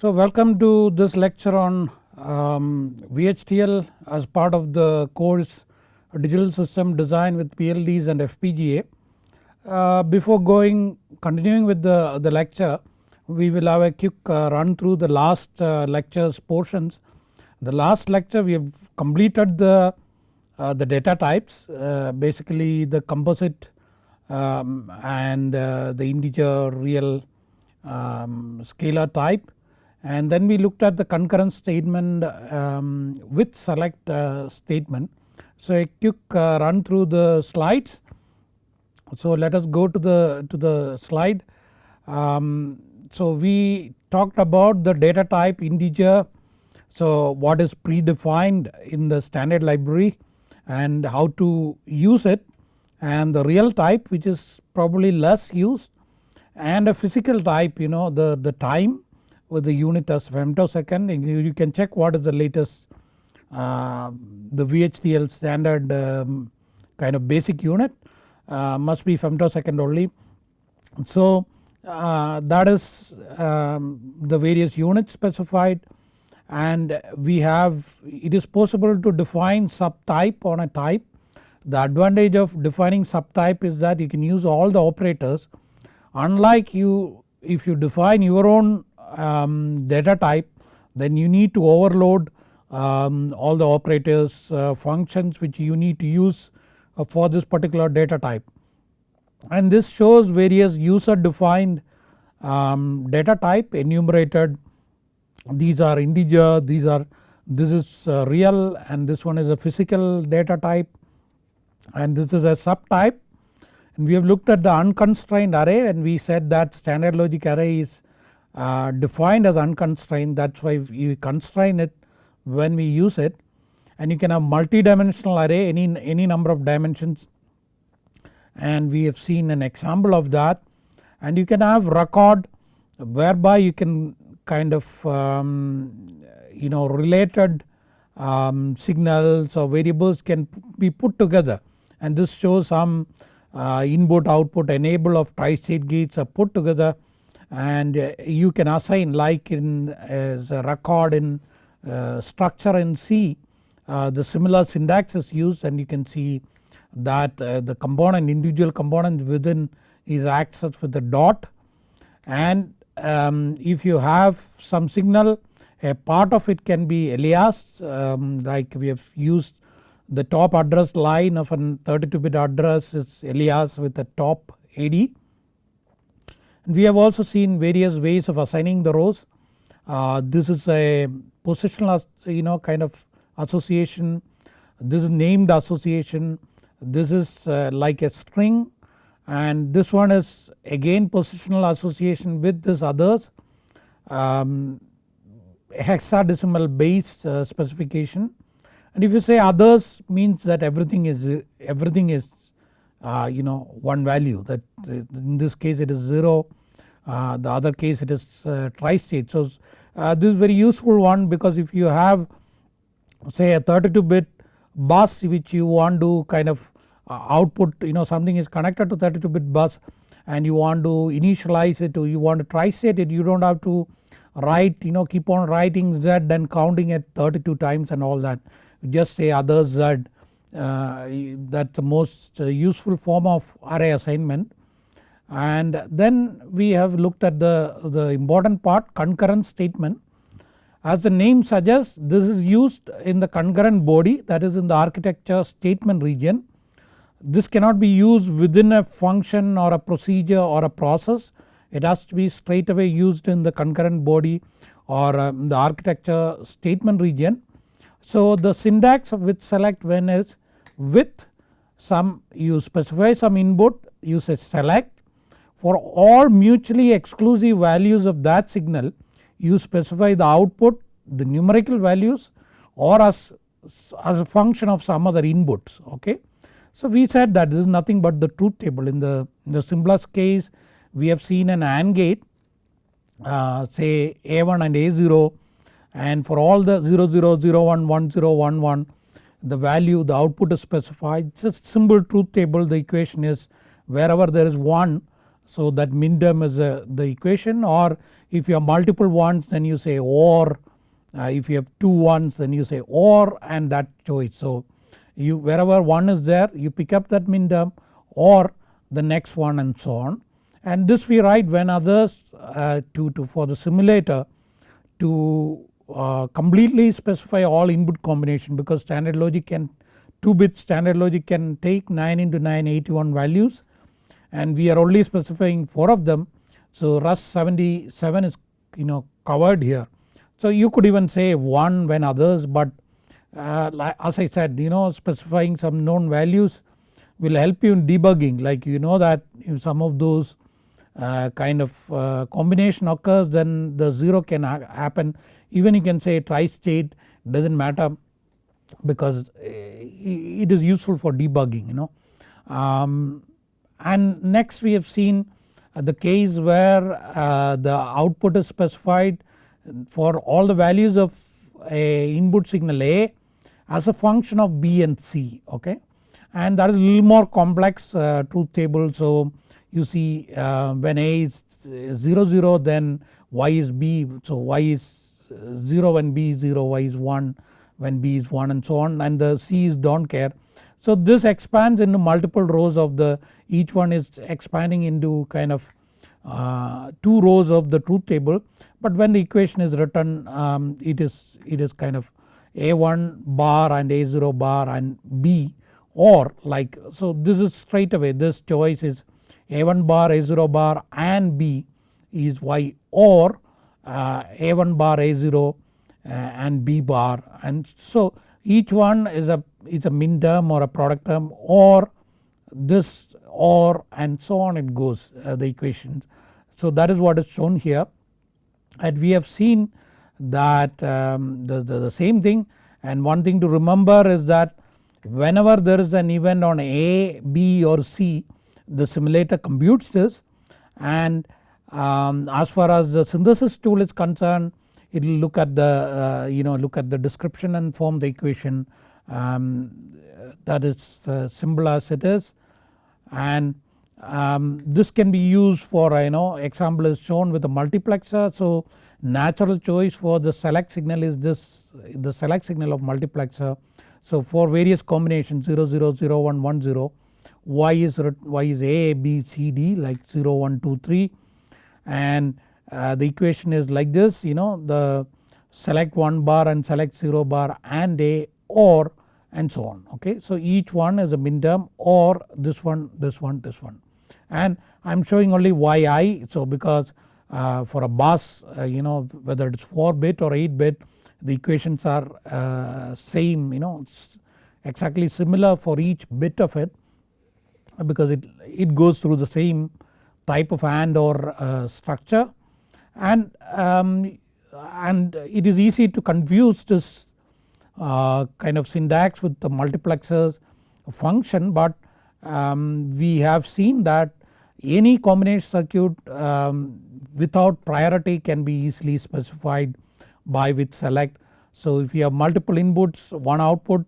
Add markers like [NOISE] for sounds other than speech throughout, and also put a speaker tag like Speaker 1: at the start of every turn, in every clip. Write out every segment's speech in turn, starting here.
Speaker 1: So welcome to this lecture on um, VHDL as part of the course digital system design with PLDs and FPGA. Uh, before going continuing with the, the lecture we will have a quick uh, run through the last uh, lectures portions. The last lecture we have completed the, uh, the data types uh, basically the composite um, and uh, the integer real um, scalar type and then we looked at the concurrent statement um, with select uh, statement. So a quick uh, run through the slides. So let us go to the to the slide. Um, so we talked about the data type integer. So what is predefined in the standard library and how to use it and the real type which is probably less used and a physical type you know the, the time with the unit as femtosecond you can check what is the latest uh, the VHDL standard um, kind of basic unit uh, must be femtosecond only. So uh, that is um, the various units specified and we have it is possible to define subtype on a type. The advantage of defining subtype is that you can use all the operators unlike you if you define your own um, data type then you need to overload um, all the operators uh, functions which you need to use uh, for this particular data type. And this shows various user defined um, data type enumerated these are integer these are this is uh, real and this one is a physical data type and this is a subtype and we have looked at the unconstrained array and we said that standard logic array is uh, defined as unconstrained. That is why we constrain it when we use it. And you can have multi-dimensional array any, any number of dimensions. And we have seen an example of that. And you can have record whereby you can kind of um, you know related um, signals or variables can be put together. And this shows some uh, input output enable of tri-state gates are put together and uh, you can assign like in as a record in uh, structure in C uh, the similar syntax is used and you can see that the component individual component within is accessed with a dot. And um, if you have some signal a part of it can be aliased um, like we have used the top address line of a 32 bit address is alias with the top AD we have also seen various ways of assigning the rows. Uh, this is a positional you know kind of association, this is named association, this is uh, like a string. And this one is again positional association with this others. Um, hexadecimal base uh, specification. And if you say others means that everything is everything is uh, you know one value that in this case it is 0 uh, the other case it is uh, tri-state. So uh, this is very useful one because if you have say a 32 bit bus which you want to kind of output you know something is connected to 32 bit bus and you want to initialize it or you want to tri-state it you do not have to write you know keep on writing z and counting it 32 times and all that just say other z uh, that is the most useful form of array assignment and then we have looked at the, the important part concurrent statement. As the name suggests this is used in the concurrent body that is in the architecture statement region. This cannot be used within a function or a procedure or a process it has to be straight away used in the concurrent body or um, the architecture statement region. So the syntax of with select when is with some you specify some input you say select for all mutually exclusive values of that signal you specify the output the numerical values or as, as a function of some other inputs okay. So we said that this is nothing but the truth table. In the, in the simplest case we have seen an AND gate uh, say A1 and A0 and for all the 00, 01, 10, 11 the value the output is specified. It's a simple truth table. The equation is wherever there is 1 So that min term is uh, the equation or if you have multiple ones then you say or uh, if you have two ones then you say or and that choice. So you wherever one is there you pick up that min term or the next one and so on and this we write when others uh, to, to for the simulator to uh, completely specify all input combination because standard logic can 2 bit standard logic can take 9 into 9 81 values and we are only specifying 4 of them. So Rust 77 is you know covered here. So you could even say 1 when others but uh, as I said you know specifying some known values will help you in debugging like you know that if some of those uh, kind of uh, combination occurs then the 0 can ha happen even you can say tri-state does not matter because uh, it is useful for debugging you know. Um, and next we have seen the case where uh, the output is specified for all the values of a input signal A as a function of B and C okay? And that is a little more complex uh, truth table. So you see uh, when A is 0 0 then Y is B. So Y is 0 when B is 0 Y is 1 when B is 1 and so on. And the C's do not care. So this expands into multiple rows of the each one is expanding into kind of uh, 2 rows of the truth table. But when the equation is written um, it is it is kind of A1 bar and A0 bar and B or like so this is straight away this choice is A1 bar A0 bar and B is Y or uh, A1 bar A0 uh, and B bar. And so each one is a is a min term or a product term or this or and so on it goes uh, the equations. So that is what is shown here. And we have seen that um, the, the, the same thing. And one thing to remember is that whenever there is an event on A, B or C the simulator computes this. And um, as far as the synthesis tool is concerned it will look at the uh, you know look at the description and form the equation um, that is uh, simple as it is and um, this can be used for you know example is shown with a multiplexer. So natural choice for the select signal is this the select signal of multiplexer. So for various combinations 0 0 0 1 1 0 y is y is a b c d like 0 1 2 3 and uh, the equation is like this you know the select 1 bar and select 0 bar and a or and so on okay. So each one is a min term or this one this one this one and I am showing only yi so because uh, for a bus uh, you know whether it is 4 bit or 8 bit the equations are uh, same you know exactly similar for each bit of it because it, it goes through the same type of AND or uh, structure and, um, and it is easy to confuse this uh, kind of syntax with the multiplexers function but um, we have seen that any combination circuit um, without priority can be easily specified by with select. So if you have multiple inputs one output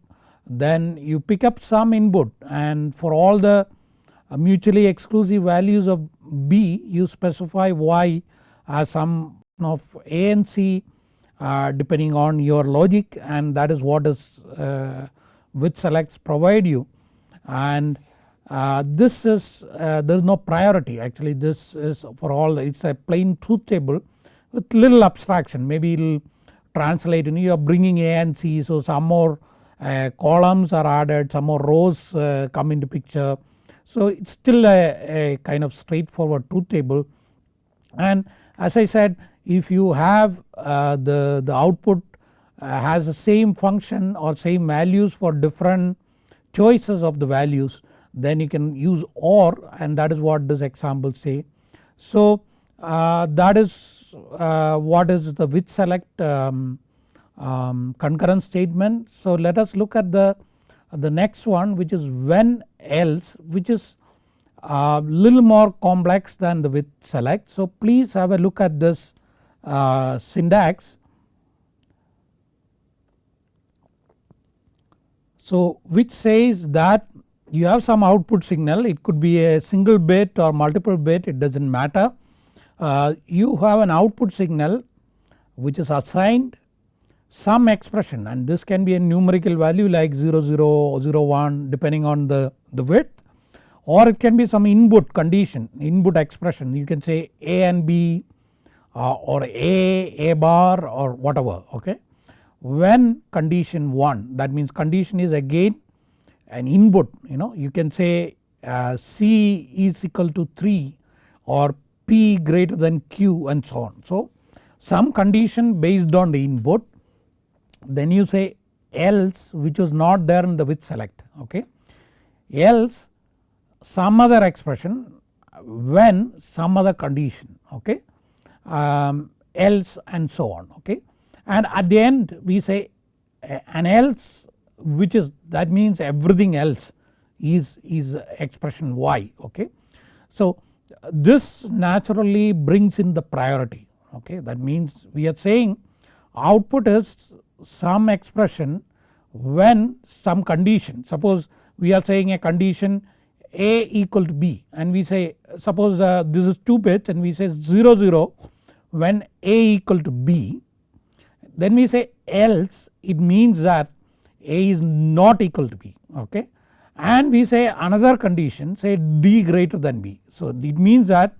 Speaker 1: then you pick up some input and for all the mutually exclusive values of B you specify Y as some of A and C uh, depending on your logic and that is what is uh, with selects provide you. And uh, this is uh, there is no priority. Actually this is for all it is a plain truth table with little abstraction. Maybe it will translate and you are bringing A and C so some more uh, columns are added some more rows uh, come into picture. So it is still a, a kind of straightforward truth table. And as I said if you have uh, the, the output uh, has the same function or same values for different choices of the values then you can use OR and that is what this example say. So uh, that is uh, what is the with select um, um, concurrent statement. So let us look at the, the next one which is when else which is a little more complex than the with select. So please have a look at this uh, syntax. So which says that you have some output signal it could be a single bit or multiple bit it does not matter. Uh, you have an output signal which is assigned some expression and this can be a numerical value like 00 or 01 depending on the, the width or it can be some input condition input expression you can say A and B uh, or A, A bar or whatever okay. When condition 1 that means condition is again an input you know you can say uh, C is equal to 3 or P greater than Q and so on. So some condition based on the input then you say else which was not there in the with select okay else some other expression when some other condition okay um, else and so on okay? And at the end we say an else which is that means everything else is, is expression y okay. So this naturally brings in the priority okay? That means we are saying output is some expression when some condition. Suppose we are saying a condition a equal to b and we say suppose uh, this is 2 bits and we say 0 0 when a equal to b then we say else it means that a is not equal to b okay and we say another condition say d greater than b. So it means that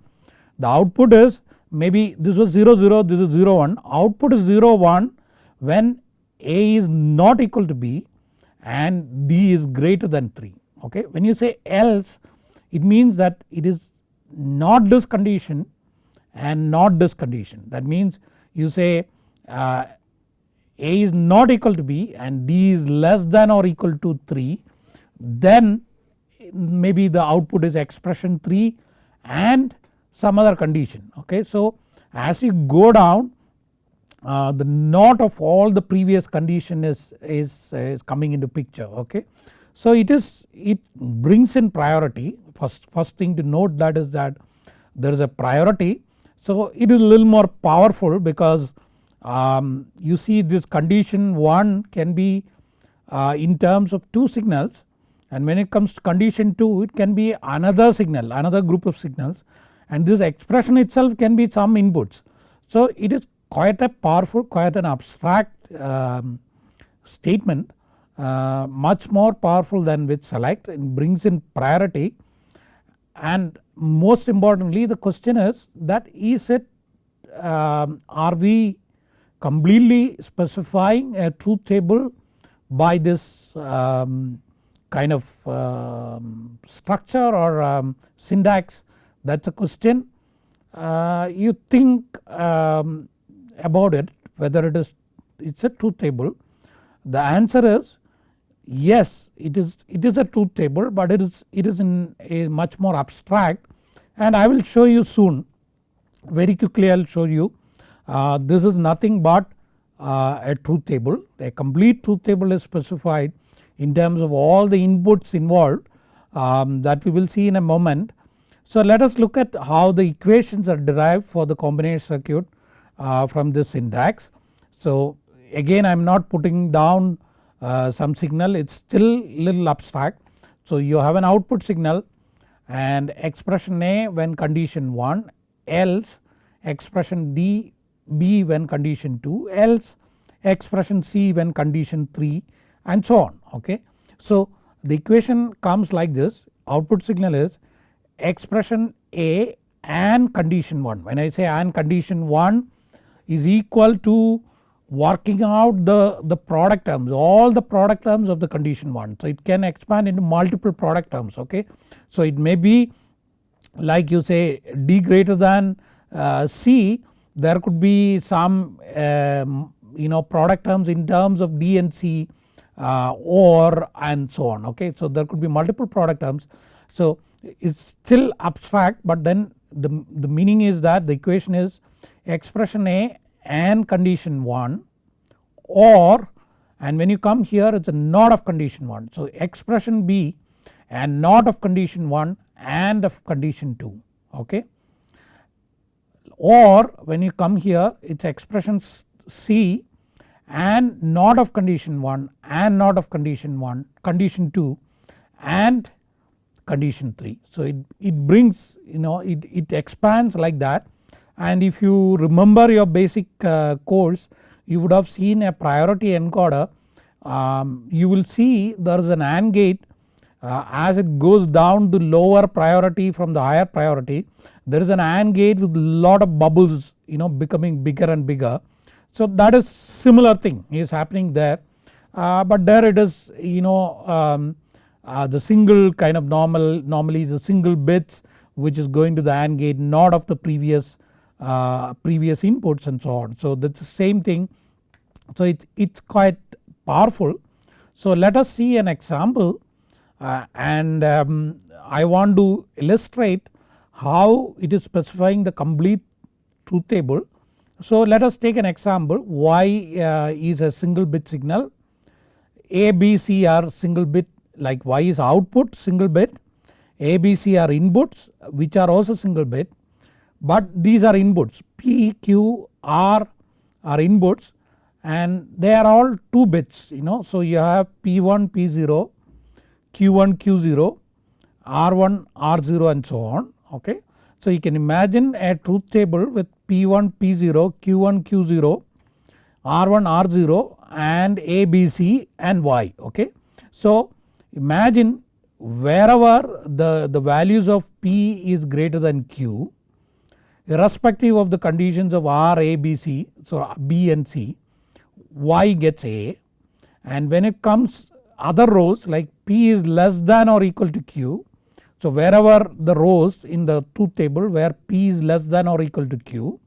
Speaker 1: the output is maybe this was 0 0 this is 0 1 output is 0 1 when a is not equal to b and d is greater than 3 okay. When you say else it means that it is not this condition and not this condition that means you say uh, a is not equal to b and d is less than or equal to 3 then maybe the output is expression 3 and some other condition okay. So as you go down uh, the not of all the previous condition is, is, is coming into picture okay. So it is it brings in priority first, first thing to note that is that there is a priority. So it is a little more powerful because um, you see this condition 1 can be uh, in terms of 2 signals and when it comes to condition 2 it can be another signal another group of signals and this expression itself can be some inputs. So it is quite a powerful quite an abstract um, statement uh, much more powerful than with select it brings in priority and most importantly the question is that is it um, are we completely specifying a truth table by this um, kind of um, structure or um, syntax that is a question. Uh, you think about it whether it is it is a truth table the answer is yes it is it is a truth table but it is it is in a much more abstract and I will show you soon very quickly I will show you uh, this is nothing but uh, a truth table a complete truth table is specified in terms of all the inputs involved um, that we will see in a moment. So let us look at how the equations are derived for the combination circuit uh, from this syntax. So again I am not putting down uh, some signal it is still little abstract. So you have an output signal and expression A when condition 1 else expression D B when condition 2 else expression C when condition 3 and so on okay. So the equation comes like this output signal is expression A and condition 1 when I say and condition 1 is equal to working out the, the product terms all the product terms of the condition 1. So it can expand into multiple product terms okay. So it may be like you say D greater than uh, C there could be some um, you know product terms in terms of D and C uh, or and so on okay. So there could be multiple product terms. So it's still abstract but then the, the meaning is that the equation is expression A and condition 1 or and when you come here it is a not of condition 1. So expression B and not of condition 1 and of condition 2 okay or when you come here it is expression C and not of condition 1 and not of condition 1 condition 2 and condition 3. So it, it brings you know it, it expands like that and if you remember your basic uh, course you would have seen a priority encoder. Um, you will see there is an AND gate. Uh, as it goes down to lower priority from the higher priority there is an AND gate with lot of bubbles you know becoming bigger and bigger. So that is similar thing is happening there. Uh, but there it is you know um, uh, the single kind of normal normally the single bits which is going to the AND gate not of the previous uh, previous inputs and so on. So that's the same thing so it, it's quite powerful. So let us see an example uh, and um, I want to illustrate how it is specifying the complete truth table. So let us take an example y uh, is a single bit signal a b c are single bit like y is output single bit a b c are inputs which are also single bit but these are inputs p q r are inputs and they are all 2 bits you know. So you have P1 P0 Q1 Q0 R1 R0 and so on okay. So you can imagine a truth table with P1 P0 Q1 Q0 R1 R0 and A B C and Y okay. So imagine wherever the, the values of P is greater than Q irrespective of the conditions of R A B C so B and C y gets a and when it comes other rows like p is less than or equal to q. So wherever the rows in the truth table where p is less than or equal to q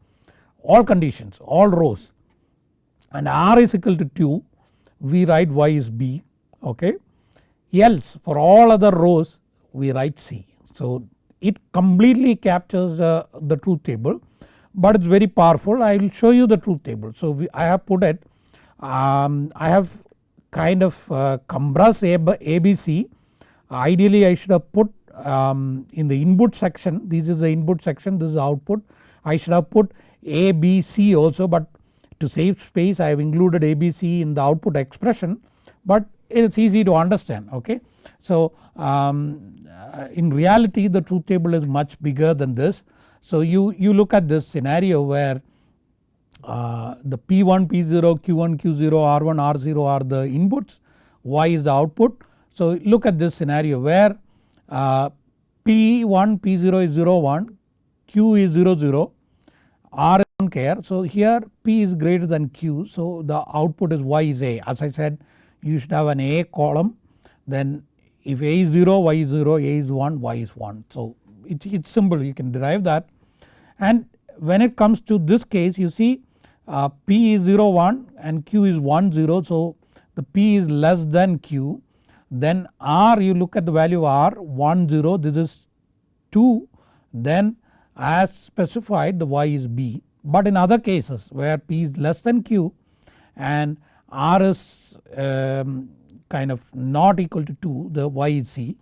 Speaker 1: all conditions all rows and r is equal to 2 we write y is b okay else for all other rows we write c. So it completely captures uh, the truth table but it is very powerful. I will show you the truth table. So we, I have put it um, I have kind of uh, ABC ideally I should have put um, in the input section. This is the input section this is output. I should have put ABC also but to save space I have included ABC in the output expression. But it is easy to understand okay. So um, uh, in reality the truth table is much bigger than this. So you, you look at this scenario where uh, the P1, P0, Q1, Q0, R1, R0 are the inputs, Y is the output. So look at this scenario where uh, P1, P0 is 0, 1, Q is 0, 0, R is don't care. So here P is greater than Q so the output is Y is A as I said you should have an A column then if A is 0, Y is 0, A is 1, Y is 1. So it, it's simple you can derive that. And when it comes to this case you see uh, P is 0 1 and Q is 1 0 so the P is less than Q. Then R you look at the value R 1 0 this is 2 then as specified the Y is B. But in other cases where P is less than Q and R is um, kind of not equal to 2 the Y is C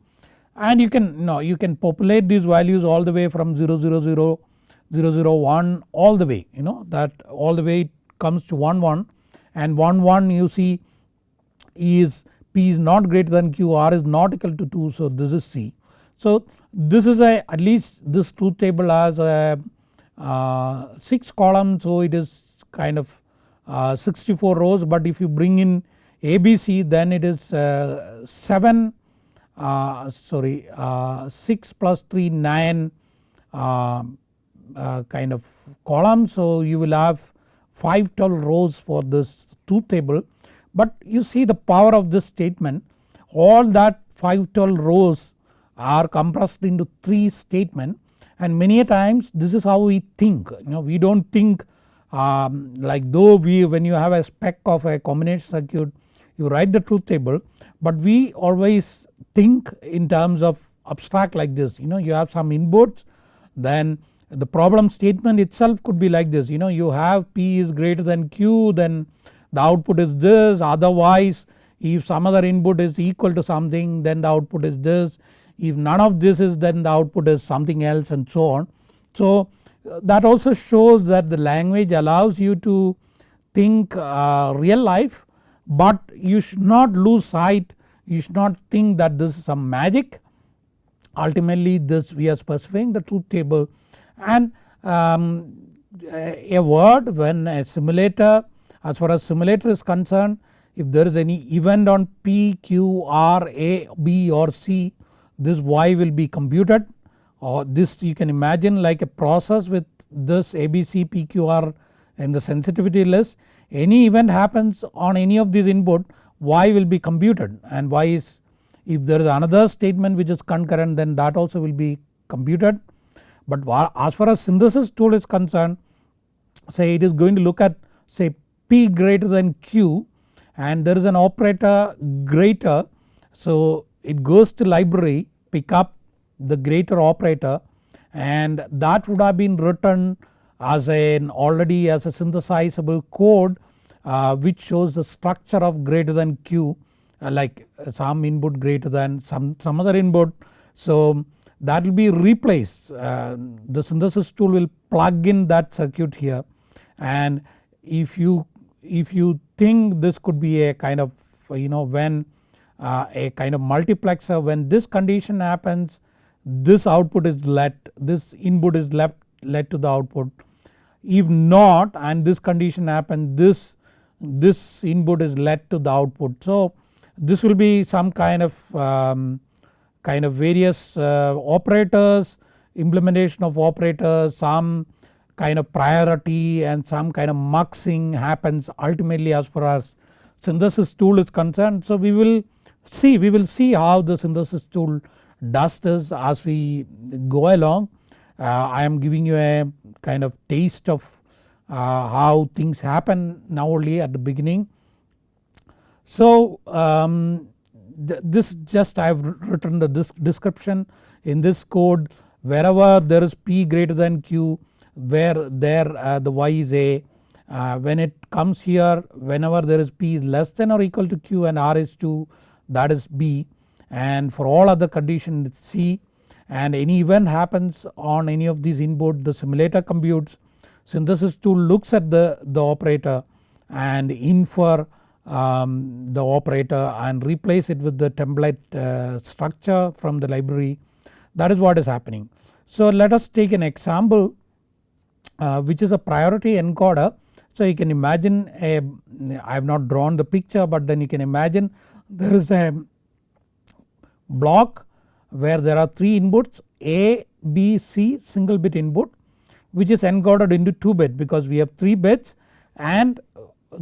Speaker 1: and you can you know you can populate these values all the way from 0 0 0 001 all the way you know that all the way it comes to 1 1 and 1 1 you see is P is not greater than Q R is not equal to 2 so this is C. So this is a at least this truth table has a uh, 6 columns so it is kind of uh, 64 rows but if you bring in ABC then it is uh, 7 uh, sorry uh, 6 plus 3 9 uh, kind of column. So you will have 512 rows for this two table. But you see the power of this statement. All that 512 rows are compressed into 3 statement. And many times this is how we think. You know we do not think um, like though we when you have a spec of a combination circuit you write the truth table but we always think in terms of abstract like this. You know you have some inputs then the problem statement itself could be like this. You know you have P is greater than Q then the output is this. Otherwise if some other input is equal to something then the output is this. If none of this is then the output is something else and so on. So that also shows that the language allows you to think uh, real life but you should not lose sight you should not think that this is some magic. Ultimately this we are specifying the truth table. And um, a word when a simulator as far as simulator is concerned if there is any event on P, Q, R, A, B or C this Y will be computed or this you can imagine like a process with this ABC, PQR in the sensitivity list. Any event happens on any of these input Y will be computed and Y is if there is another statement which is concurrent then that also will be computed. But as far as synthesis tool is concerned say it is going to look at say P greater than Q and there is an operator greater so it goes to library pick up the greater operator and that would have been written as an already as a synthesizable code uh, which shows the structure of greater than Q uh, like some input greater than some, some other input. So that will be replaced uh, the synthesis tool will plug in that circuit here and if you if you think this could be a kind of you know when uh, a kind of multiplexer when this condition happens this output is let this input is left led to the output if not and this condition happens this this input is led to the output. So this will be some kind of um, kind of various uh, operators implementation of operators some kind of priority and some kind of muxing happens ultimately as far as synthesis tool is concerned. So we will see we will see how the synthesis tool does this as we go along. Uh, I am giving you a kind of taste of uh, how things happen now only at the beginning. So um, th this just I have written the description in this code wherever there is P greater than Q where there uh, the Y is A uh, when it comes here whenever there is P is less than or equal to Q and R is 2 that is B and for all other conditions C and any event happens on any of these input the simulator computes synthesis tool looks at the, the operator and infer um, the operator and replace it with the template uh, structure from the library that is what is happening. So let us take an example uh, which is a priority encoder. So you can imagine a I have not drawn the picture but then you can imagine [LAUGHS] there is a block where there are 3 inputs A, B, C single bit input which is encoded into 2 bit because we have 3 bits and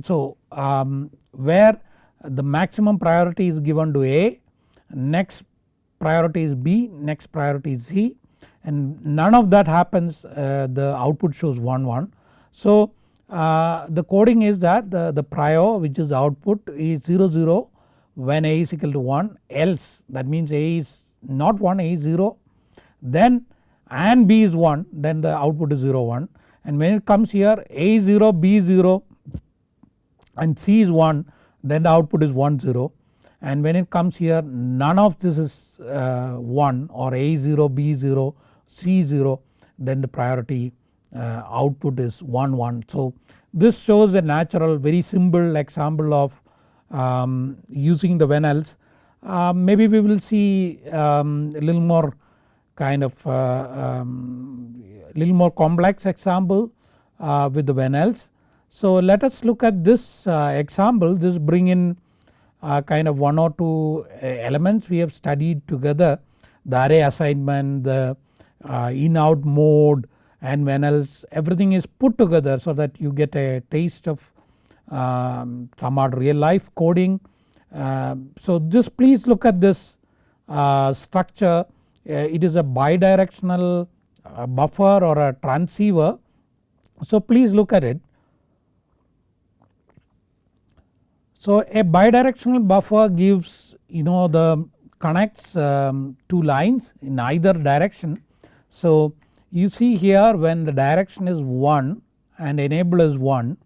Speaker 1: so um, where the maximum priority is given to A, next priority is B, next priority is C and none of that happens uh, the output shows 1 1. So uh, the coding is that the, the prior which is output is 0 0 when A is equal to 1 else that means A is not 1 A is 0 then and B is 1 then the output is 0 1 and when it comes here A is 0 B is 0 and C is 1 then the output is 1 0 and when it comes here none of this is uh, 1 or A is 0 B is 0 C is 0 then the priority uh, output is 1 1. So this shows a natural very simple example of um, using the when else. Uh, maybe we will see um, a little more kind of uh, um, little more complex example uh, with the when else. So let us look at this uh, example this bring in uh, kind of one or two elements we have studied together the array assignment, the in out mode and when else everything is put together so that you get a taste of um, are real life coding. Uh, so just please look at this uh, structure uh, it is a bidirectional buffer or a transceiver. So please look at it. So a bidirectional buffer gives you know the connects um, two lines in either direction. So you see here when the direction is 1 and enable is 1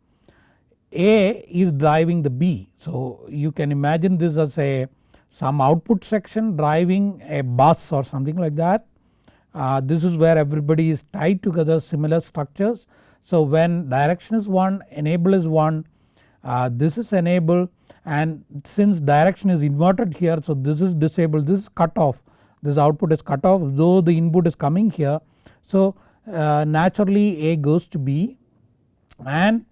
Speaker 1: a is driving the B. So you can imagine this as a some output section driving a bus or something like that. Uh, this is where everybody is tied together similar structures. So when direction is 1 enable is 1 uh, this is enable and since direction is inverted here so this is disabled this is cut off this output is cut off though the input is coming here. So uh, naturally A goes to B and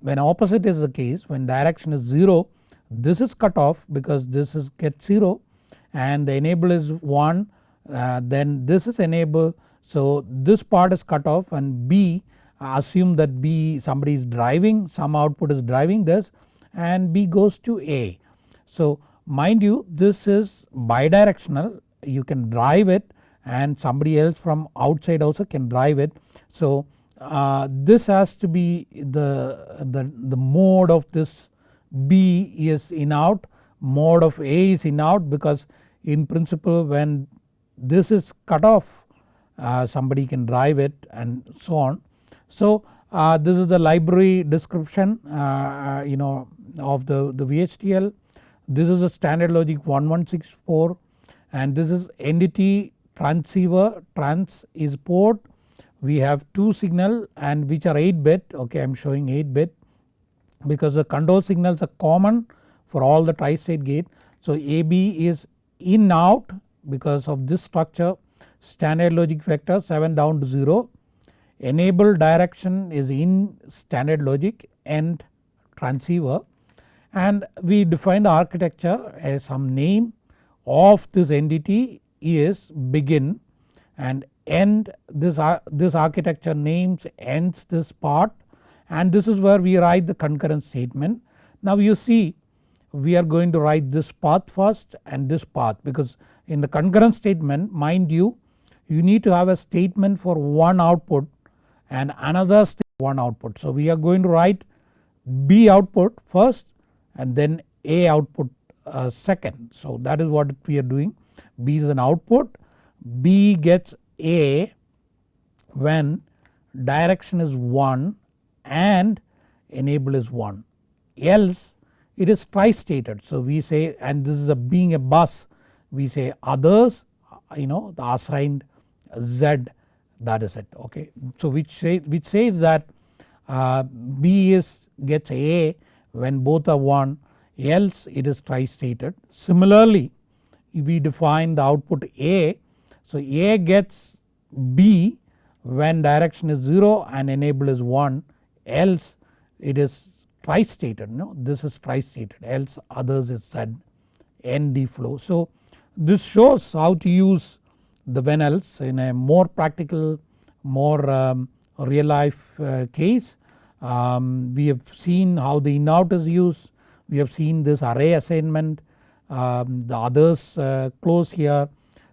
Speaker 1: when opposite is the case when direction is 0 this is cut off because this is get 0 and the enable is 1 uh, then this is enable so this part is cut off and B assume that B somebody is driving some output is driving this and B goes to A. So mind you this is bidirectional you can drive it and somebody else from outside also can drive it. So uh, this has to be the, the, the mode of this B is in out mode of A is in out because in principle when this is cut off uh, somebody can drive it and so on. So uh, this is the library description uh, uh you know of the, the VHDL. This is a standard logic 1164 and this is entity transceiver trans is port we have 2 signal and which are 8 bit okay I am showing 8 bit because the control signals are common for all the tri-state gate. So AB is in out because of this structure standard logic vector 7 down to 0 enable direction is in standard logic and transceiver and we define the architecture as some name of this entity is begin and end this, this architecture names ends this part and this is where we write the concurrent statement. Now you see we are going to write this path first and this path because in the concurrent statement mind you you need to have a statement for one output and another one output. So we are going to write B output first and then A output uh, second. So that is what we are doing B is an output B gets A when direction is 1 and enable is 1 else it is tri-stated. So we say and this is a being a bus we say others you know the assigned Z that is it okay. So which, say, which says that uh, B is gets A when both are 1 else it is tri-stated. Similarly we define the output A so A gets B when direction is 0 and enable is 1 else it is tri-stated no this is tri-stated else others is said ND flow. So this shows how to use the when else in a more practical more um, real life uh, case. Um, we have seen how the in out is used we have seen this array assignment um, the others uh, close here.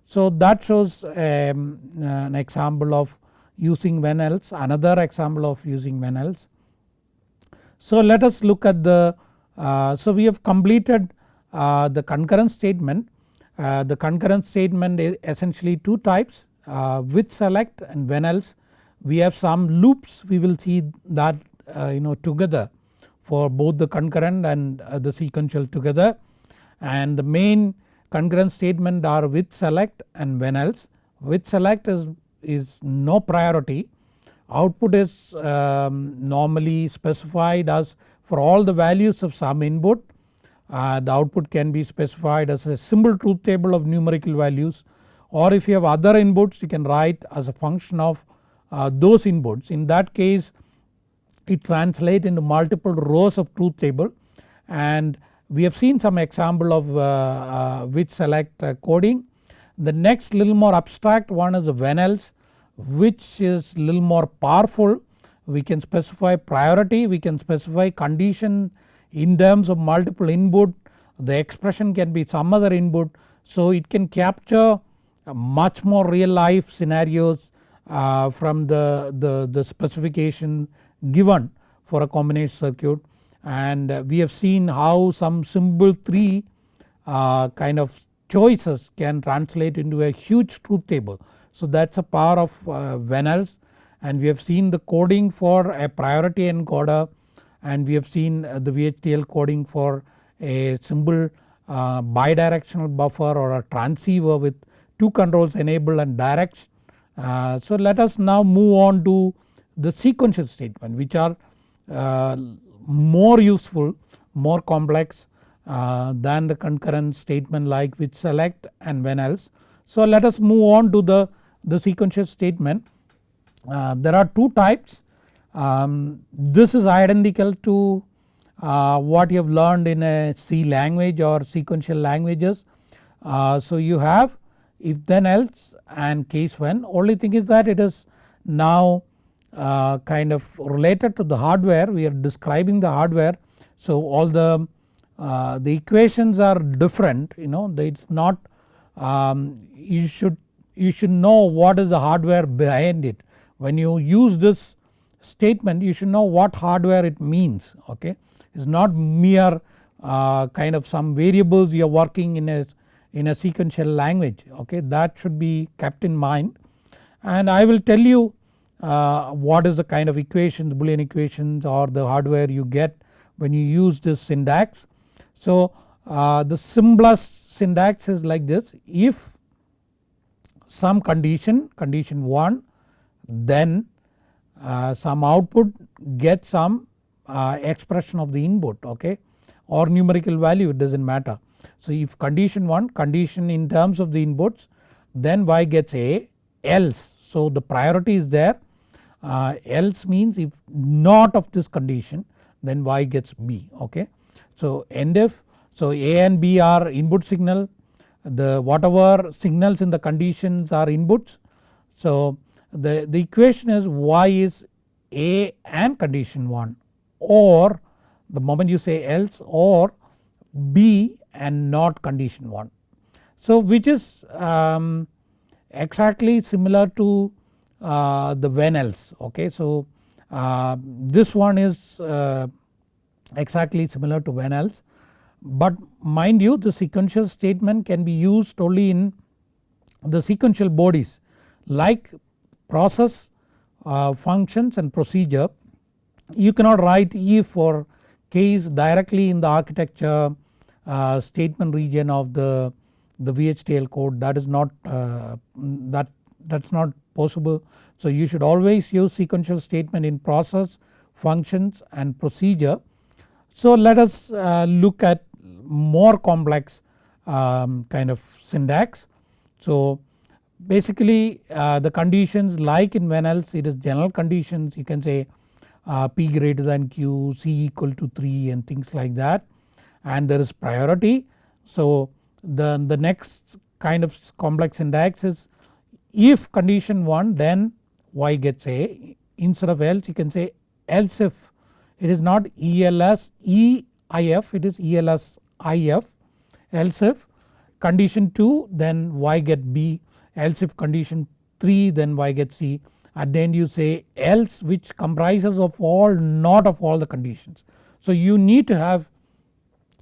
Speaker 1: So that shows um, an example of using when else another example of using when else. So let us look at the uh, so we have completed uh, the concurrent statement. Uh, the concurrent statement is essentially two types uh, with select and when else. We have some loops we will see that uh, you know together for both the concurrent and uh, the sequential together and the main concurrent statement are with select and when else. With select is is no priority. Output is um, normally specified as for all the values of some input. Uh, the output can be specified as a simple truth table of numerical values. Or if you have other inputs you can write as a function of uh, those inputs. In that case it translate into multiple rows of truth table. And we have seen some example of uh, uh with select uh, coding the next little more abstract one is when else which is little more powerful. We can specify priority, we can specify condition in terms of multiple input, the expression can be some other input. So it can capture much more real life scenarios uh, from the, the, the specification given for a combination circuit and we have seen how some symbol 3 uh, kind of choices can translate into a huge truth table. So that is a power of uh, and we have seen the coding for a priority encoder and we have seen uh, the VHDL coding for a simple uh, bidirectional buffer or a transceiver with two controls enable and direct. Uh, so let us now move on to the sequential statement which are uh, more useful more complex uh, than the concurrent statement like with select and when else. So let us move on to the, the sequential statement. Uh, there are two types. Um, this is identical to uh, what you have learned in a C language or sequential languages. Uh, so you have if then else and case when only thing is that it is now uh, kind of related to the hardware we are describing the hardware. So all the, uh, the equations are different you know it is not um, you should you should know what is the hardware behind it. When you use this statement you should know what hardware it means okay. It is not mere uh, kind of some variables you are working in a in a sequential language okay that should be kept in mind and I will tell you uh, what is the kind of equations boolean equations or the hardware you get when you use this syntax. So uh, the simplest syntax is like this if some condition condition 1 then uh, some output get some uh, expression of the input okay or numerical value it does not matter. So if condition 1 condition in terms of the inputs then y gets a else so the priority is there uh, else means if not of this condition then y gets b okay. So end if so a and b are input signal the whatever signals in the conditions are inputs. So the, the equation is y is a and condition 1 or the moment you say else or b and not condition 1. So which is um, exactly similar to uh, the when else okay. So uh, this one is uh, exactly similar to when else. But mind you the sequential statement can be used only in the sequential bodies like process uh, functions and procedure. You cannot write if or case directly in the architecture uh, statement region of the, the VHDL code. That is not that that is not possible. So you should always use sequential statement in process functions and procedure. So let us uh, look at more complex um, kind of syntax. So basically uh, the conditions like in when else it is general conditions you can say uh, p greater than q, c equal to 3 and things like that and there is priority. So the, the next kind of complex syntax is if condition 1 then y gets a. Instead of else you can say else if it is not ELS EIF it is ELS IF else if condition 2 then y get B. Else if condition 3 then y get C. At the end you say else which comprises of all not of all the conditions. So you need to have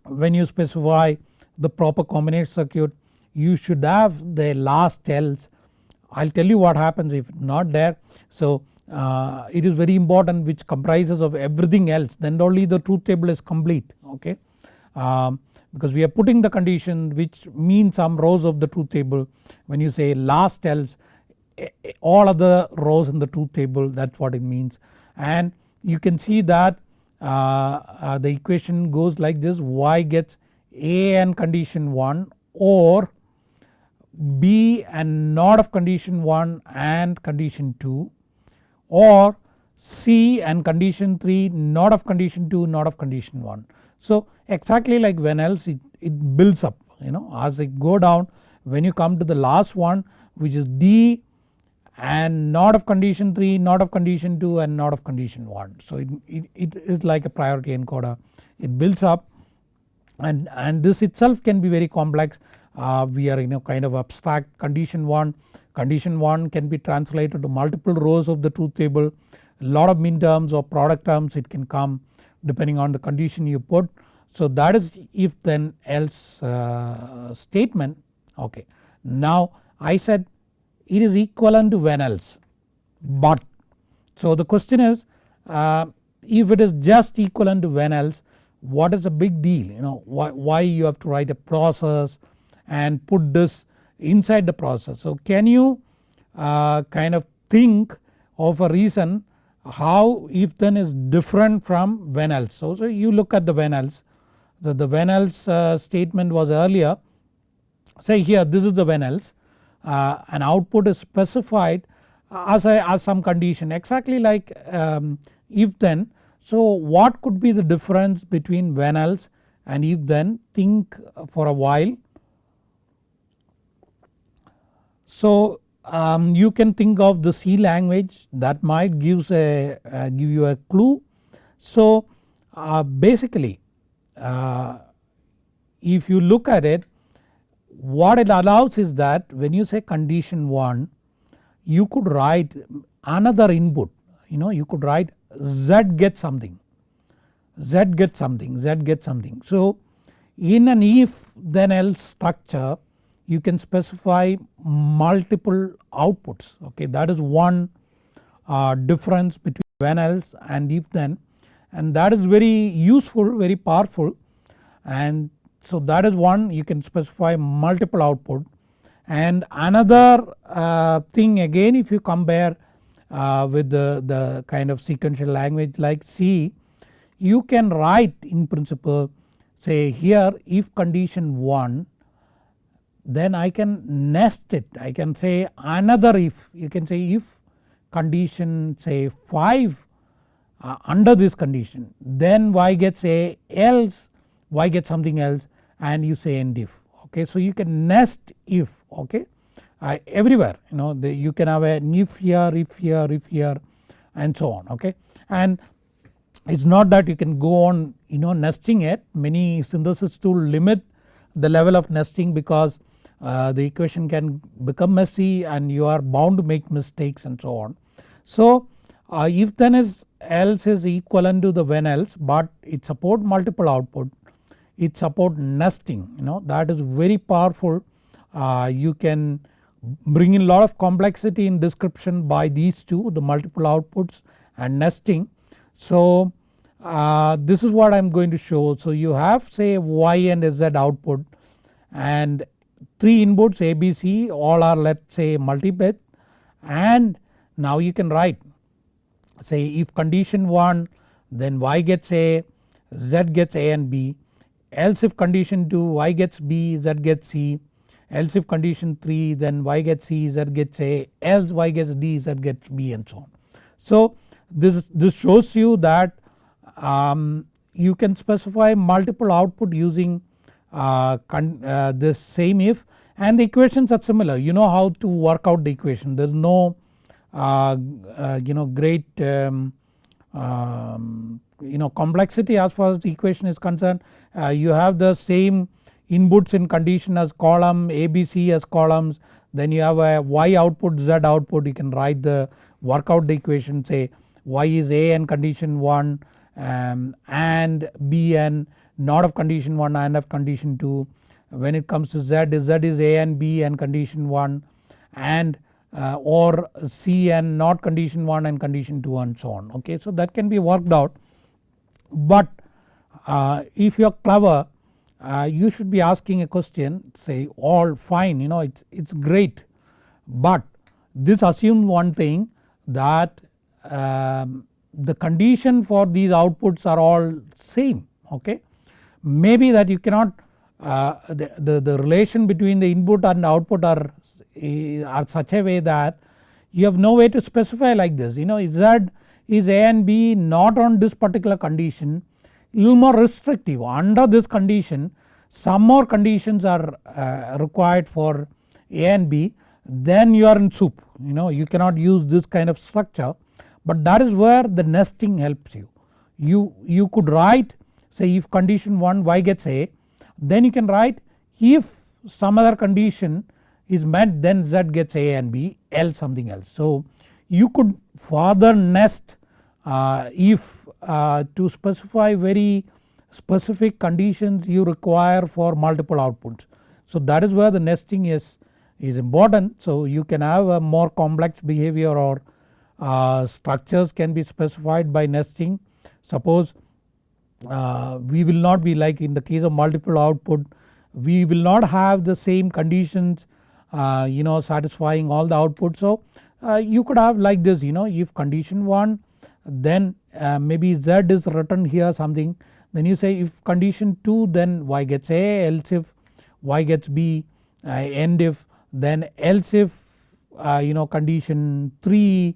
Speaker 1: when you specify the proper combination circuit you should have the last else I will tell you what happens if not there. So uh, it is very important which comprises of everything else then only the truth table is complete okay. Um, because we are putting the condition which means some rows of the truth table when you say last else all other rows in the truth table that is what it means and you can see that uh, uh, the equation goes like this y gets a and condition 1 or b and not of condition 1 and condition 2 or c and condition 3 not of condition 2 not of condition 1. So exactly like when else it, it builds up you know as I go down when you come to the last one which is d and not of condition 3 not of condition 2 and not of condition 1. So it, it, it is like a priority encoder it builds up and, and this itself can be very complex uh, we are in a kind of abstract condition 1. Condition 1 can be translated to multiple rows of the truth table lot of min terms or product terms it can come depending on the condition you put. So that is if then else uh, statement okay. Now I said it is equivalent to when else but so the question is uh, if it is just equivalent to when else what is the big deal you know why, why you have to write a process and put this inside the process. So can you uh, kind of think of a reason how if then is different from when else. So, so you look at the when else the, the when else uh, statement was earlier say here this is the when else uh, an output is specified as, a, as some condition exactly like um, if then. So what could be the difference between when else and if then think for a while. So um, you can think of the C language that might gives a uh, give you a clue. So uh, basically uh, if you look at it what it allows is that when you say condition 1 you could write another input you know you could write z get something z get something z get something. So in an if then else structure you can specify multiple outputs okay? That is one uh, difference between when else and if then. And that is very useful very powerful. And so that is one you can specify multiple output. And another uh, thing again if you compare uh, with the, the kind of sequential language like C you can write in principle say here if condition 1 then I can nest it. I can say another if you can say if condition say 5 uh, under this condition then y gets a else y gets something else and you say end if okay. So you can nest if okay? Uh, everywhere you know the, you can have an if here if here if here and so on okay? And it's not that you can go on you know nesting it. Many synthesis tool limit the level of nesting because uh, the equation can become messy and you are bound to make mistakes and so on. So uh, if then is else is equivalent to the when else but it support multiple output it support nesting you know that is very powerful uh, you can bring in lot of complexity in description by these two the multiple outputs and nesting. So uh, this is what I am going to show so you have say y and z output and 3 inputs ABC all are let us say multi-bit and now you can write say if condition 1 then y gets A, z gets A and B. Else if condition 2 y gets B, z gets C. Else if condition 3 then y gets C, z gets A. Else y gets D, z gets B and so on. So this, this shows you that um, you can specify multiple output using this same if and the equations are similar. You know how to work out the equation. There is no uh, uh, you know great um, um, you know complexity as far as the equation is concerned. Uh, you have the same inputs in condition as column ABC as columns. Then you have a y output z output. You can write the work out the equation say y is a and condition 1 um, and b and not of condition 1 and of condition 2 when it comes to z z is a and b and condition 1 and uh, or c and not condition 1 and condition 2 and so on okay. So that can be worked out but uh, if you are clever uh, you should be asking a question say all fine you know it's, it's great but this assumes one thing that um, the condition for these outputs are all same okay. Maybe that you cannot uh, the, the, the, relation between the input and output are, are such a way that you have no way to specify like this. You know Z is A and B not on this particular condition. Little more restrictive. Under this condition some more conditions are uh, required for A and B. Then you are in soup. You know you cannot use this kind of structure. But that is where the nesting helps you. You, you could write say if condition 1 y gets A then you can write if some other condition is met then z gets a and b else something else. So you could further nest uh, if uh, to specify very specific conditions you require for multiple outputs. So that is where the nesting is, is important so you can have a more complex behavior or uh, structures can be specified by nesting. Suppose uh, we will not be like in the case of multiple output we will not have the same conditions uh, you know satisfying all the output. So uh, you could have like this you know if condition 1 then uh, maybe z is written here something then you say if condition 2 then y gets a else if y gets b uh, end if then else if uh, you know condition 3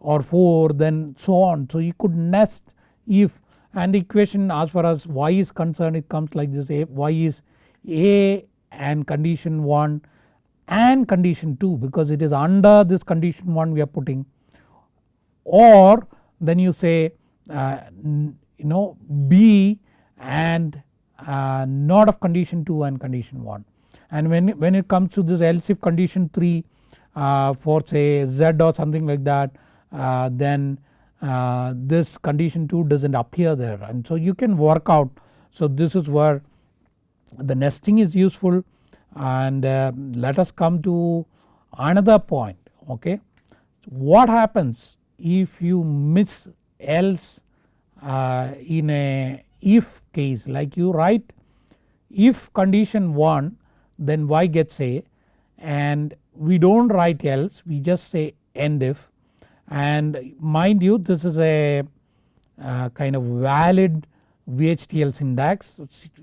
Speaker 1: or 4 then so on. So you could nest if and the equation as far as y is concerned it comes like this a, y is a and condition 1 and condition 2 because it is under this condition 1 we are putting. Or then you say uh, you know b and uh, not of condition 2 and condition 1 and when, when it comes to this else if condition 3 uh, for say z or something like that uh, then uh, this condition 2 does not appear there. And so you can work out. So this is where the nesting is useful. And uh, let us come to another point okay. What happens if you miss else uh, in a if case? Like you write if condition 1 then y gets a. And we do not write else. We just say end if and mind you this is a uh, kind of valid VHDL syntax.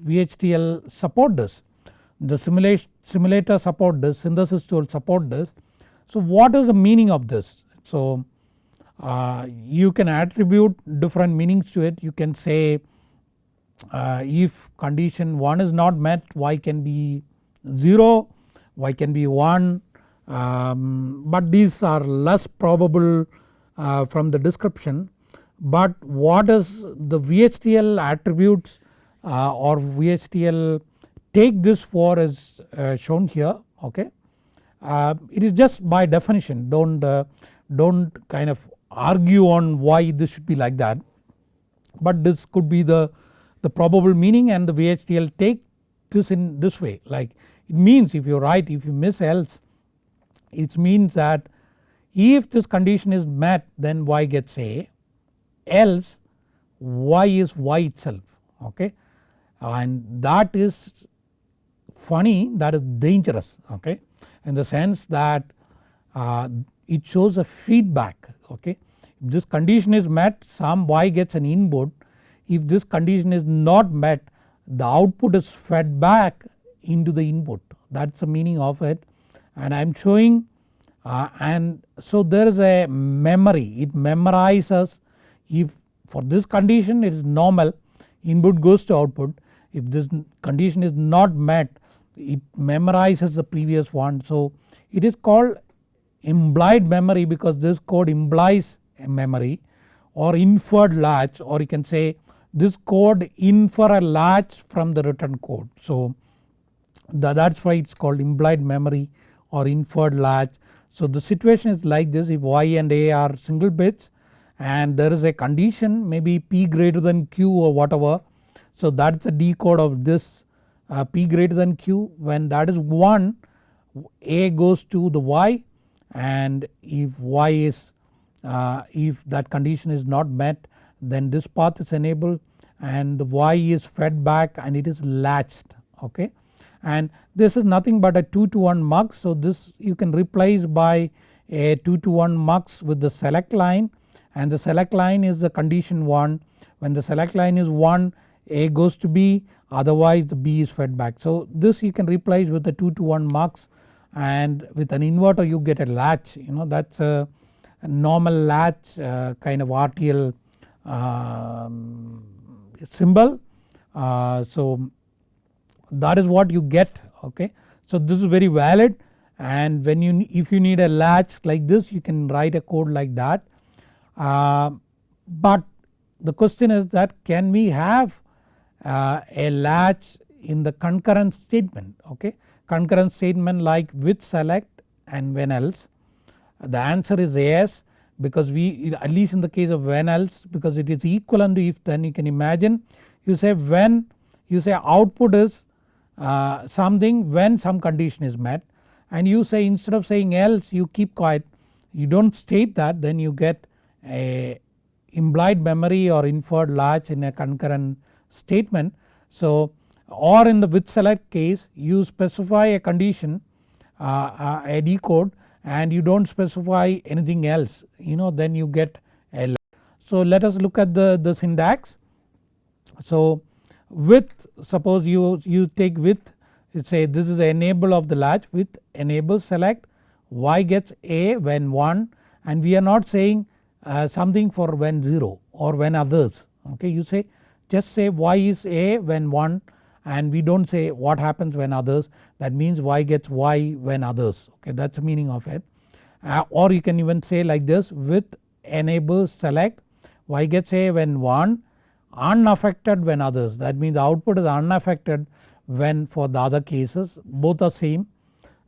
Speaker 1: VHDL support this the simulation simulator support this synthesis tool support this. So what is the meaning of this? So uh, you can attribute different meanings to it. You can say uh, if condition 1 is not met y can be 0 y can be 1 um, but these are less probable uh, from the description. But what is the VHDL attributes uh, or VHDL take this for is uh, shown here okay. Uh, it is just by definition. Don't uh, don't kind of argue on why this should be like that. But this could be the, the probable meaning and the VHDL take this in this way. Like it means if you write if you miss else it means that if this condition is met then y gets a. Else y is y itself okay? And that is funny that is dangerous okay? In the sense that uh, it shows a feedback okay. If this condition is met some y gets an input. If this condition is not met the output is fed back into the input. That is the meaning of it and I am showing uh, and so there is a memory. It memorizes. If for this condition it is normal. Input goes to output. If this condition is not met it memorizes the previous one. So it is called implied memory because this code implies a memory or inferred latch or you can say this code infer a latch from the written code. So that is why it is called implied memory or inferred latch. So the situation is like this if y and a are single bits and there is a condition maybe p greater than q or whatever. So that is the decode of this uh, p greater than q when that is 1 a goes to the y and if y is uh, if that condition is not met then this path is enabled and the y is fed back and it is latched okay and this is nothing but a 2 to 1 mux so this you can replace by a 2 to 1 mux with the select line. And the select line is the condition 1 when the select line is 1 a goes to b. Otherwise the b is fed back. So this you can replace with the 2 to 1 mux. And with an inverter you get a latch. You know that is a, a, normal latch uh, kind of RTL um, symbol. Uh, so that is what you get okay. So this is very valid and when you if you need a latch like this you can write a code like that. Uh, but the question is that can we have uh, a latch in the concurrent statement okay. Concurrent statement like with select and when else the answer is yes because we at least in the case of when else because it is equivalent to if then you can imagine you say when you say output is uh, something when some condition is met and you say instead of saying else you keep quiet you do not state that then you get a implied memory or inferred latch in a concurrent statement. So or in the with select case you specify a condition uh, uh, a decode and you do not specify anything else you know then you get a So let us look at the, the syntax. So with suppose you, you take with say this is enable of the latch with enable select y gets a when 1 and we are not saying uh, something for when 0 or when others. Okay you say just say y is a when 1 and we don't say what happens when others. That means y gets y when others. Okay that is the meaning of it. Uh, or you can even say like this with enable select y gets a when 1 unaffected when others that means the output is unaffected when for the other cases both are same.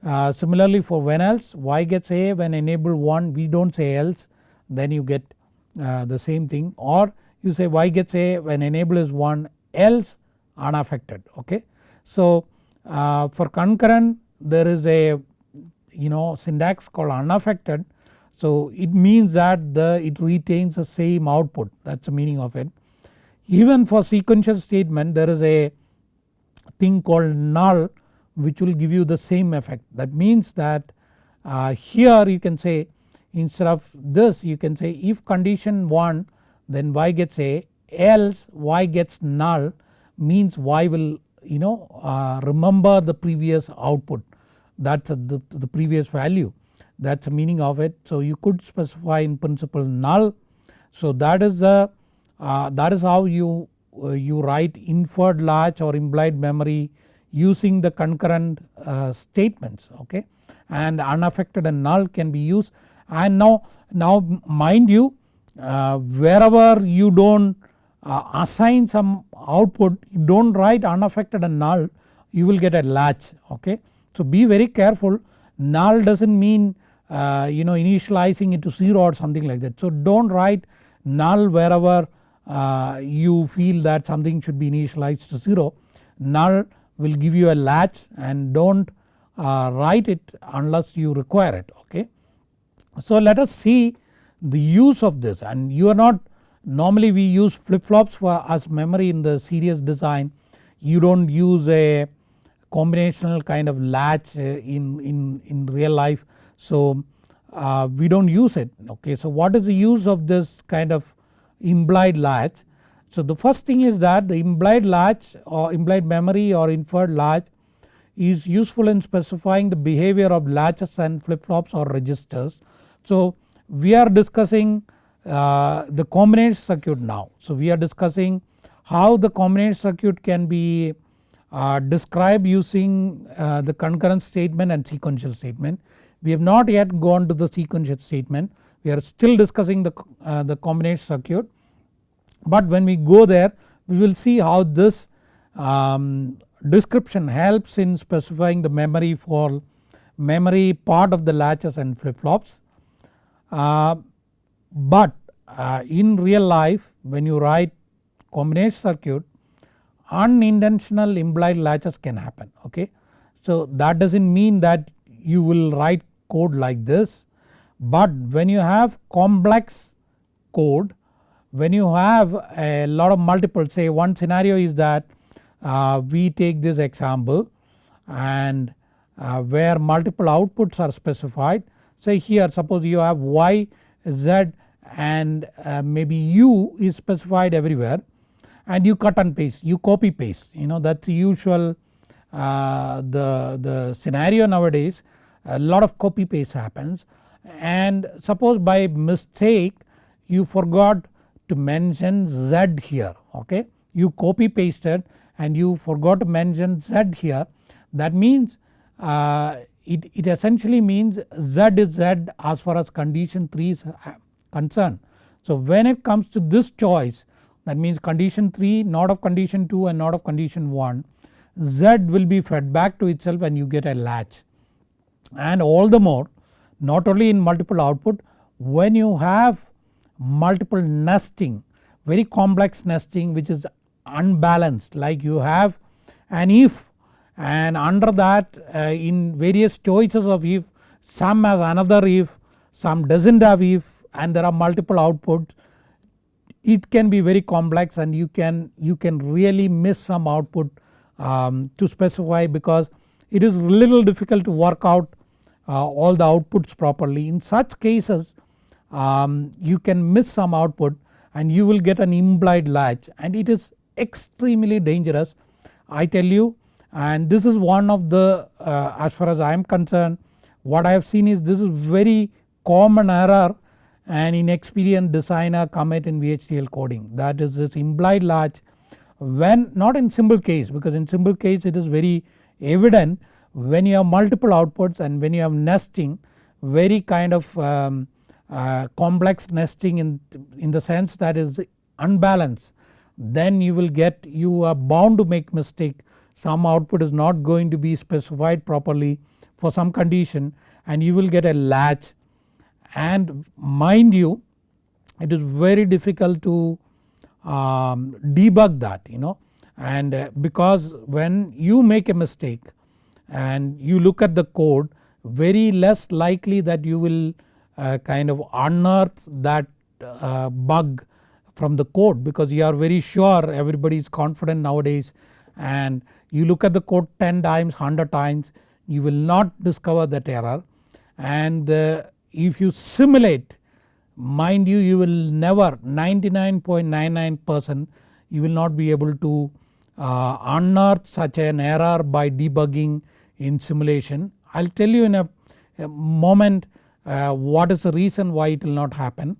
Speaker 1: Uh, similarly for when else y gets a when enable 1 we don't say else then you get uh, the same thing or you say y gets a when enable is 1 else unaffected okay. So uh, for concurrent there is a you know syntax called unaffected so it means that the it retains the same output that is the meaning of it. Even for sequential statement there is a thing called null which will give you the same effect that means that uh, here you can say instead of this you can say if condition 1 then y gets a else y gets null means y will you know uh, remember the previous output that is the, the previous value that is the meaning of it. So you could specify in principle null. So that is the uh, that is how you uh, you write inferred latch or implied memory using the concurrent uh, statements okay and unaffected and null can be used and now now mind you uh, wherever you don't uh, assign some output you don't write unaffected and null you will get a latch okay. So be very careful null does not mean you know initializing it to 0 or something like that. So don't write null wherever uh, you feel that something should be initialized to 0 null will give you a latch and don't uh, write it unless you require it okay. So let us see the use of this and you are not normally we use flip flops for as memory in the serious design you don't use a combinational kind of latch uh, in, in, in real life so uh, we don't use it okay. So what is the use of this kind of implied latch. So the first thing is that the implied latch or implied memory or inferred latch is useful in specifying the behavior of latches and flip flops or registers. So we are discussing uh, the combination circuit now. So we are discussing how the combination circuit can be uh, described using uh, the concurrent statement and sequential statement. We have not yet gone to the sequential statement we are still discussing the, uh, the combination circuit but when we go there we will see how this um, description helps in specifying the memory for memory part of the latches and flip flops. Uh, but uh, in real life when you write combination circuit unintentional implied latches can happen okay. So that does not mean that you will write code like this but when you have complex code when you have a lot of multiple say one scenario is that uh, we take this example and uh, where multiple outputs are specified. Say here suppose you have y z and uh, maybe u is specified everywhere and you cut and paste you copy paste. You know that is usual uh, the, the scenario nowadays. A lot of copy paste happens and suppose by mistake you forgot to mention z here okay? You copy pasted and you forgot to mention z here. That means uh, it, it essentially means z is z as far as condition 3 is uh, concerned. So when it comes to this choice that means condition 3 not of condition 2 and not of condition 1 z will be fed back to itself and you get a latch. And all the more not only in multiple output when you have multiple nesting very complex nesting which is unbalanced like you have an if and under that uh, in various choices of if some has another if some does not have if and there are multiple output it can be very complex and you can you can really miss some output um, to specify because it is little difficult to work out all the outputs properly. In such cases um, you can miss some output and you will get an implied latch and it is extremely dangerous. I tell you and this is one of the uh, as far as I am concerned what I have seen is this is very common error and inexperienced designer commit in VHDL coding that is this implied latch when not in simple case because in simple case it is very evident when you have multiple outputs and when you have nesting very kind of um, uh, complex nesting in, in the sense that is unbalanced then you will get you are bound to make mistake. Some output is not going to be specified properly for some condition and you will get a latch. And mind you it is very difficult to um, debug that you know and uh, because when you make a mistake and you look at the code very less likely that you will uh, kind of unearth that uh, bug from the code because you are very sure everybody is confident nowadays. And you look at the code 10 times 100 times you will not discover that error. And uh, if you simulate mind you you will never 99.99 percent you will not be able to uh, unearth such an error by debugging in simulation. I will tell you in a, a moment uh, what is the reason why it will not happen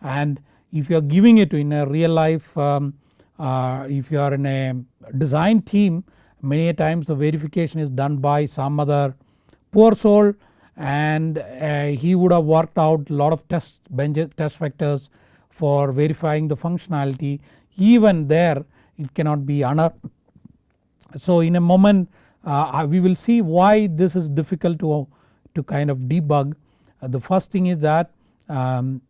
Speaker 1: and if you are giving it in a real life um, uh, if you are in a design team many times the verification is done by some other poor soul and uh, he would have worked out lot of test benches test vectors for verifying the functionality even there it cannot be unearthed. So in a moment uh, we will see why this is difficult to, to kind of debug. Uh, the first thing is that um,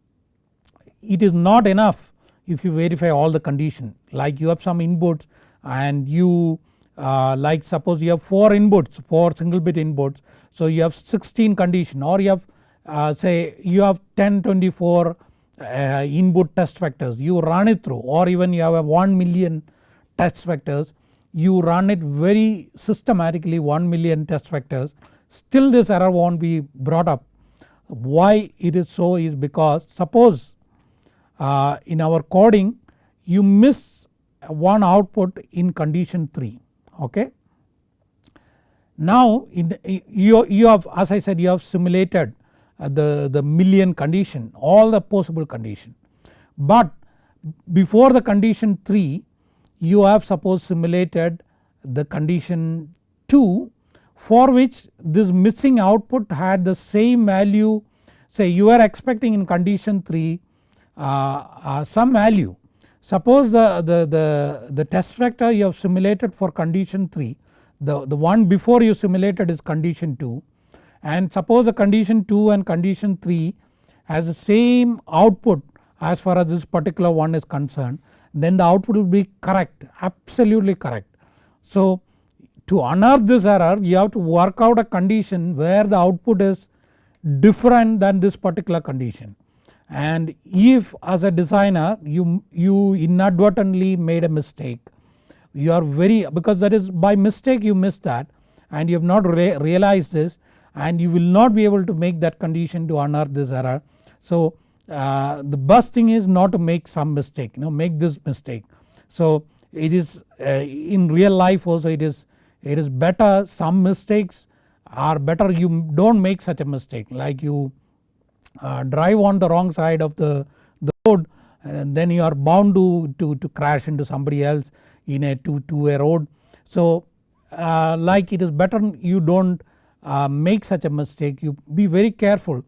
Speaker 1: it is not enough if you verify all the condition. Like you have some inputs and you uh, like suppose you have 4 inputs 4 single bit inputs. So you have 16 condition or you have uh, say you have 10 24 uh, input test vectors. You run it through or even you have a 1 million test vectors you run it very systematically 1 million test vectors still this error won't be brought up. Why it is so is because suppose uh, in our coding you miss one output in condition 3 okay. Now in you, you have as I said you have simulated uh, the, the million condition all the possible condition but before the condition 3 you have suppose simulated the condition 2 for which this missing output had the same value say you are expecting in condition 3 uh, uh, some value. Suppose the, the, the, the test vector you have simulated for condition 3 the, the one before you simulated is condition 2 and suppose the condition 2 and condition 3 has the same output as far as this particular one is concerned then the output will be correct absolutely correct. So to unearth this error you have to work out a condition where the output is different than this particular condition and if as a designer you, you inadvertently made a mistake you are very because that is by mistake you missed that and you have not re realized this and you will not be able to make that condition to unearth this error. So uh, the best thing is not to make some mistake you know make this mistake. So it is uh, in real life also it is it is better some mistakes are better you do not make such a mistake like you uh, drive on the wrong side of the, the road and then you are bound to, to, to crash into somebody else in a two, two way road. So uh, like it is better you do not uh, make such a mistake you be very careful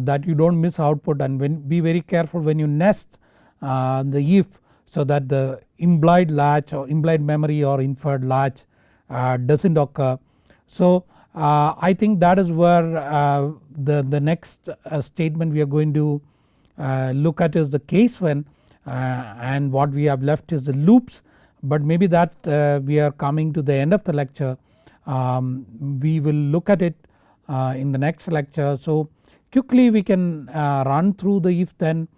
Speaker 1: that you do not miss output and when be very careful when you nest uh, the if so that the implied latch or implied memory or inferred latch uh, does not occur. So uh, I think that is where uh, the, the next statement we are going to look at is the case when and what we have left is the loops but maybe that we are coming to the end of the lecture um, we will look at it in the next lecture. So quickly we can uh, run through the if then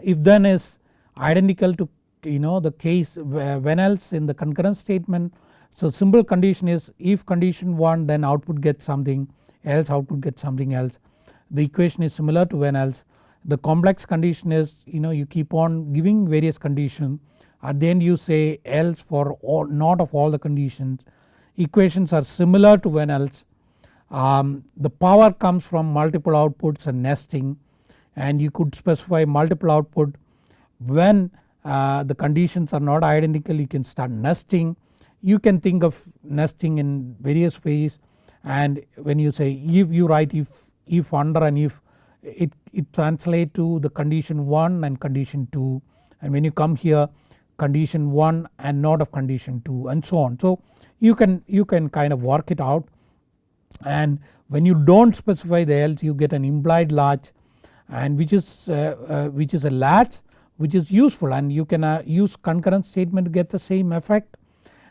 Speaker 1: if then is identical to you know the case when else in the concurrent statement. So simple condition is if condition 1 then output gets something else output gets something else. The equation is similar to when else. The complex condition is you know you keep on giving various conditions at the end you say else for all not of all the conditions. equations are similar to when else. Um, the power comes from multiple outputs and nesting and you could specify multiple output when uh, the conditions are not identical you can start nesting. You can think of nesting in various ways and when you say if you write if, if under and if it, it translate to the condition 1 and condition 2 and when you come here condition 1 and not of condition 2 and so on. So you can, you can kind of work it out and when you don't specify the else you get an implied latch and which is, uh, uh, which is a latch which is useful. And you can uh, use concurrent statement to get the same effect.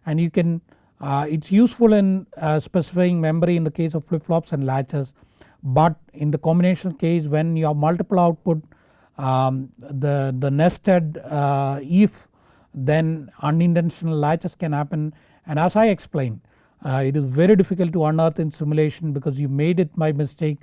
Speaker 1: And you can uh, it is useful in uh, specifying memory in the case of flip flops and latches. But in the combination case when you have multiple output um, the, the nested uh, if then unintentional latches can happen. And as I explained uh, it is very difficult to unearth in simulation because you made it by mistake.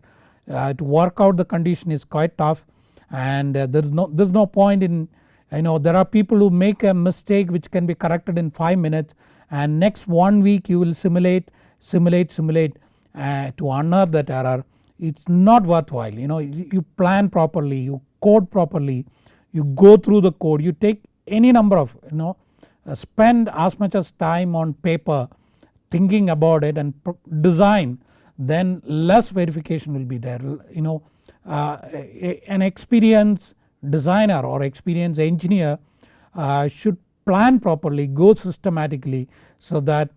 Speaker 1: Uh, to work out the condition is quite tough. And uh, there is no there is no point in you know there are people who make a mistake which can be corrected in 5 minutes. And next one week you will simulate simulate simulate uh, to unearth that error. It's not worthwhile. You know you plan properly you code properly you go through the code. You take any number of you know uh, spend as much as time on paper thinking about it and design then less verification will be there. You know uh, an experienced designer or experienced engineer uh, should plan properly go systematically so that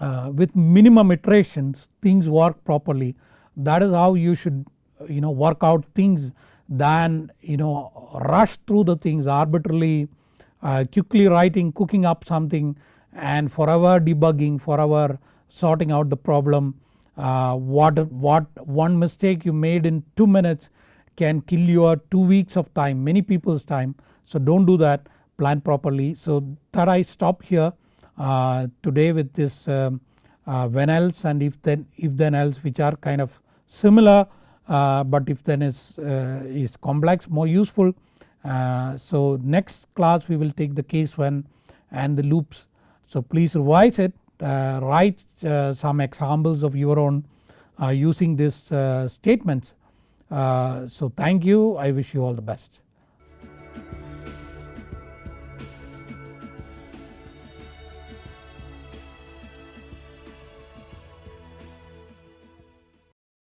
Speaker 1: uh, with minimum iterations things work properly. That is how you should you know work out things than you know rush through the things arbitrarily uh, quickly writing cooking up something and forever debugging forever sorting out the problem uh, what, what one mistake you made in 2 minutes can kill your 2 weeks of time many people's time so don't do that plan properly. So that I stop here uh, today with this um, uh, when else and if then if then else which are kind of similar uh, but if then is, uh, is complex more useful. Uh, so next class we will take the case when and the loops so please revise it uh, write uh, some examples of your own uh, using these uh, statements. Uh, so thank you I wish you all the best.